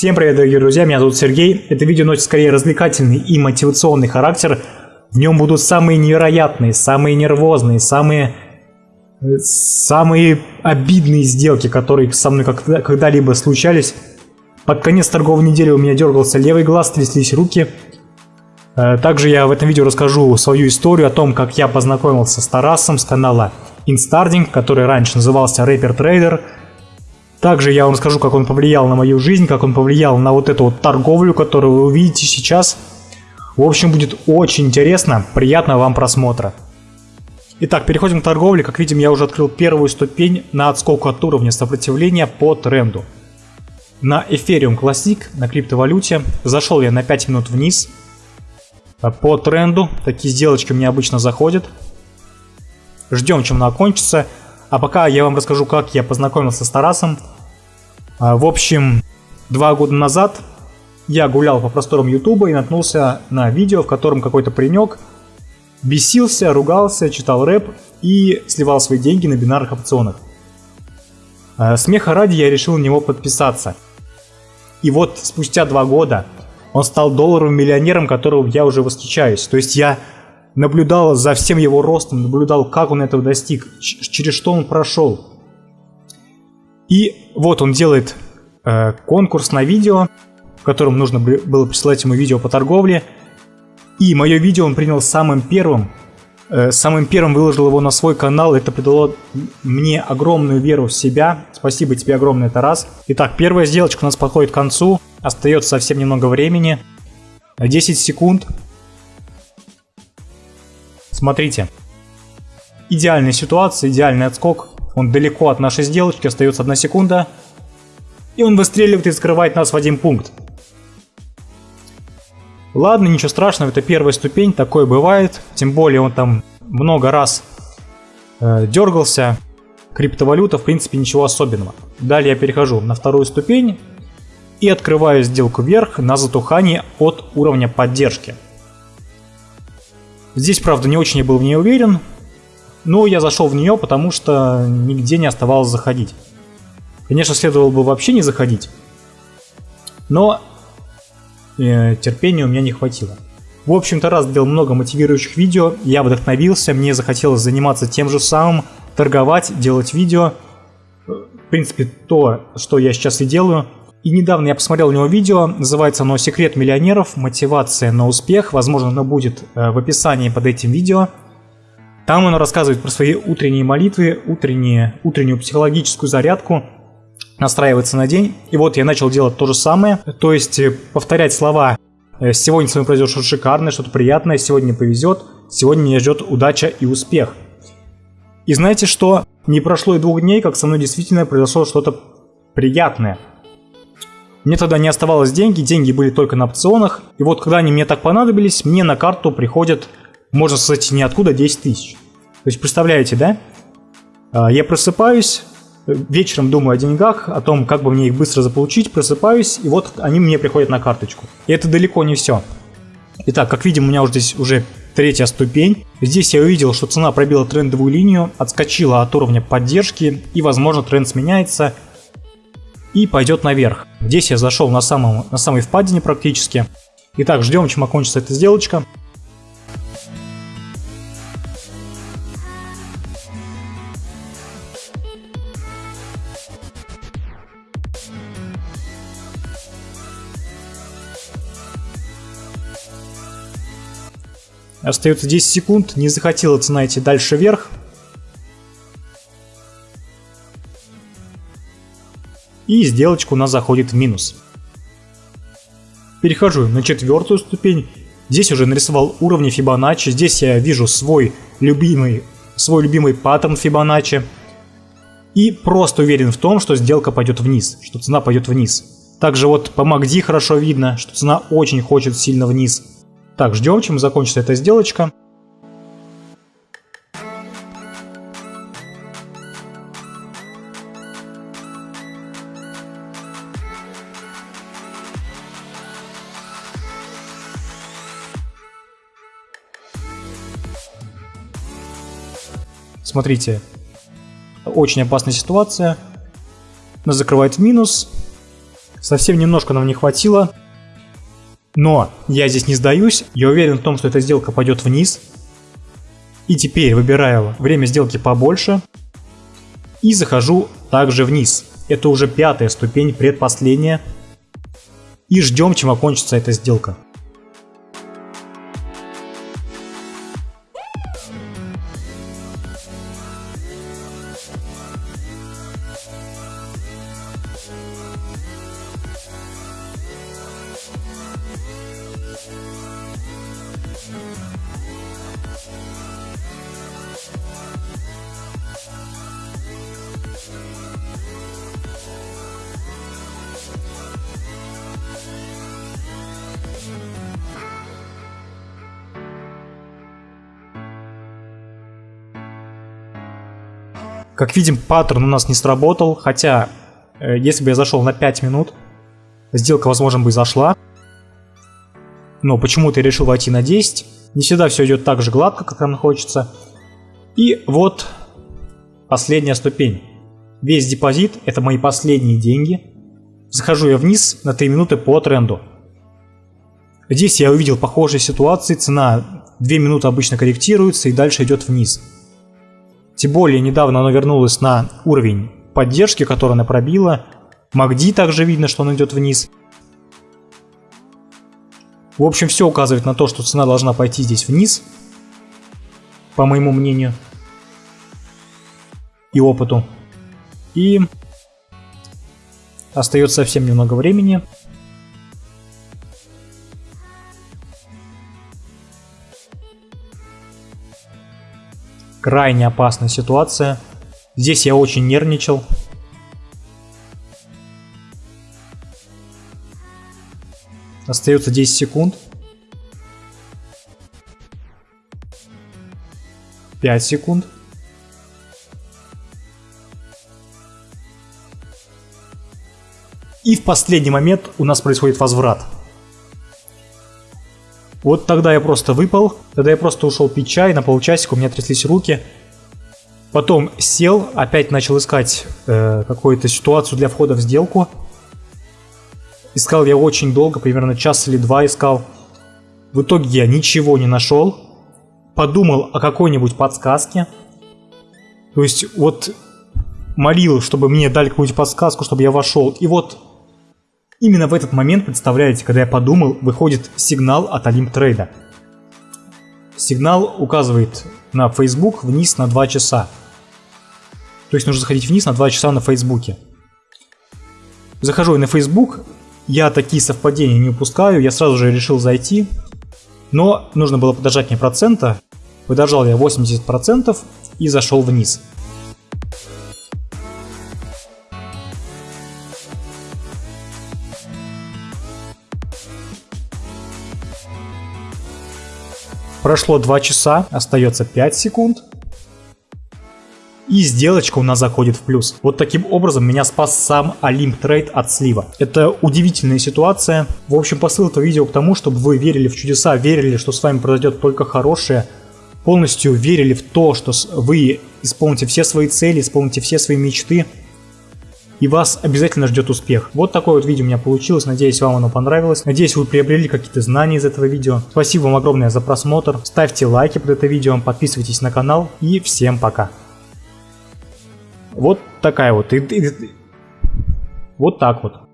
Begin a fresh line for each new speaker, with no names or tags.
Всем привет, дорогие друзья, меня зовут Сергей. Это видео носит скорее развлекательный и мотивационный характер. В нем будут самые невероятные, самые нервозные, самые, самые обидные сделки, которые со мной когда-либо случались. Под конец торговой недели у меня дергался левый глаз, тряслись руки. Э, также я в этом видео расскажу свою историю о том, как я познакомился с Тарасом с канала Instarding, который раньше назывался Rapper Trader. Также я вам расскажу, как он повлиял на мою жизнь, как он повлиял на вот эту вот торговлю, которую вы увидите сейчас. В общем, будет очень интересно. Приятного вам просмотра. Итак, переходим к торговле. Как видим, я уже открыл первую ступень на отскок от уровня сопротивления по тренду. На Ethereum Classic, на криптовалюте, зашел я на 5 минут вниз. По тренду, такие сделочки меня обычно заходят. Ждем, чем она окончится. А пока я вам расскажу, как я познакомился с Тарасом. А, в общем, два года назад я гулял по просторам Ютуба и наткнулся на видео, в котором какой-то паренек бесился, ругался, читал рэп и сливал свои деньги на бинарных опционах. А, смеха ради я решил на него подписаться. И вот спустя два года он стал долларовым миллионером, которого я уже восхищаюсь. То есть я наблюдал за всем его ростом, наблюдал, как он этого достиг, через что он прошел. И вот он делает э, конкурс на видео, в котором нужно было присылать ему видео по торговле. И мое видео он принял самым первым. Э, самым первым выложил его на свой канал. Это придало мне огромную веру в себя. Спасибо тебе огромное, Тарас. Итак, первая сделочка у нас подходит к концу. Остается совсем немного времени. 10 секунд. Смотрите. Идеальная ситуация, идеальный отскок. Он далеко от нашей сделочки, остается одна секунда. И он выстреливает и скрывает нас в один пункт. Ладно, ничего страшного, это первая ступень, такое бывает. Тем более он там много раз э, дергался. Криптовалюта, в принципе, ничего особенного. Далее я перехожу на вторую ступень и открываю сделку вверх на затухание от уровня поддержки. Здесь, правда, не очень я был в ней уверен, но я зашел в нее, потому что нигде не оставалось заходить. Конечно, следовало бы вообще не заходить, но э, терпения у меня не хватило. В общем-то, раз сделал много мотивирующих видео, я вдохновился, мне захотелось заниматься тем же самым, торговать, делать видео. В принципе, то, что я сейчас и делаю – и недавно я посмотрел у него видео, называется оно «Секрет миллионеров. Мотивация на успех». Возможно, оно будет э, в описании под этим видео. Там он рассказывает про свои утренние молитвы, утренние, утреннюю психологическую зарядку, настраивается на день. И вот я начал делать то же самое, то есть э, повторять слова э, «Сегодня с вами произойдет что-то шикарное, что-то приятное, сегодня повезет, сегодня меня ждет удача и успех». И знаете что? Не прошло и двух дней, как со мной действительно произошло что-то приятное – мне тогда не оставалось деньги, деньги были только на опционах. И вот когда они мне так понадобились, мне на карту приходят, можно сказать, ниоткуда 10 тысяч. То есть представляете, да? А, я просыпаюсь, вечером думаю о деньгах, о том, как бы мне их быстро заполучить, просыпаюсь, и вот они мне приходят на карточку. И это далеко не все. Итак, как видим, у меня уже здесь уже третья ступень. Здесь я увидел, что цена пробила трендовую линию, отскочила от уровня поддержки, и, возможно, тренд сменяется, и пойдет наверх. Здесь я зашел на, самом, на самой впадине практически. Итак, ждем, чем окончится эта сделочка. Остается 10 секунд, не захотела цена идти дальше вверх, и сделочка у нас заходит в минус. Перехожу на четвертую ступень. Здесь уже нарисовал уровни Фибоначчи. Здесь я вижу свой любимый, свой любимый паттерн Фибоначчи. И просто уверен в том, что сделка пойдет вниз, что цена пойдет вниз. Также вот по MACD хорошо видно, что цена очень хочет сильно вниз. Так, ждем, чем закончится эта сделочка. Смотрите, очень опасная ситуация. Нас закрывает в минус. Совсем немножко нам не хватило. Но я здесь не сдаюсь. Я уверен в том, что эта сделка пойдет вниз. И теперь выбираю время сделки побольше. И захожу также вниз. Это уже пятая ступень, предпоследняя. И ждем, чем окончится эта сделка. Как видим, паттерн у нас не сработал, хотя, э, если бы я зашел на 5 минут, сделка, возможно, бы зашла. Но почему-то я решил войти на 10. Не всегда все идет так же гладко, как нам хочется. И вот последняя ступень. Весь депозит – это мои последние деньги. Захожу я вниз на 3 минуты по тренду. Здесь я увидел похожие ситуации, цена 2 минуты обычно корректируется и дальше идет вниз. Тем более недавно она вернулась на уровень поддержки, который она пробила. Магди также видно, что он идет вниз. В общем, все указывает на то, что цена должна пойти здесь вниз, по моему мнению и опыту. И остается совсем немного времени. Крайне опасная ситуация. Здесь я очень нервничал. Остается 10 секунд. 5 секунд. И в последний момент у нас происходит возврат. Вот тогда я просто выпал, тогда я просто ушел пить чай, на полчасика у меня тряслись руки. Потом сел, опять начал искать э, какую-то ситуацию для входа в сделку. Искал я очень долго, примерно час или два искал. В итоге я ничего не нашел. Подумал о какой-нибудь подсказке. То есть вот молил, чтобы мне дали какую-нибудь подсказку, чтобы я вошел. И вот Именно в этот момент, представляете, когда я подумал, выходит сигнал от Олимп Трейда. Сигнал указывает на Facebook вниз на 2 часа. То есть нужно заходить вниз на 2 часа на Фейсбуке. Захожу на Facebook, я такие совпадения не упускаю, я сразу же решил зайти, но нужно было подождать мне процента, подождал я 80% и зашел вниз. Прошло 2 часа, остается 5 секунд. И сделочка у нас заходит в плюс. Вот таким образом меня спас сам Олимп Трейд от слива. Это удивительная ситуация. В общем, посыл этого видео к тому, чтобы вы верили в чудеса, верили, что с вами произойдет только хорошее, полностью верили в то, что вы исполните все свои цели, исполните все свои мечты, и вас обязательно ждет успех. Вот такое вот видео у меня получилось, надеюсь вам оно понравилось, надеюсь вы приобрели какие-то знания из этого видео. Спасибо вам огромное за просмотр, ставьте лайки под это видео, подписывайтесь на канал и всем пока. Вот такая вот, вот так вот.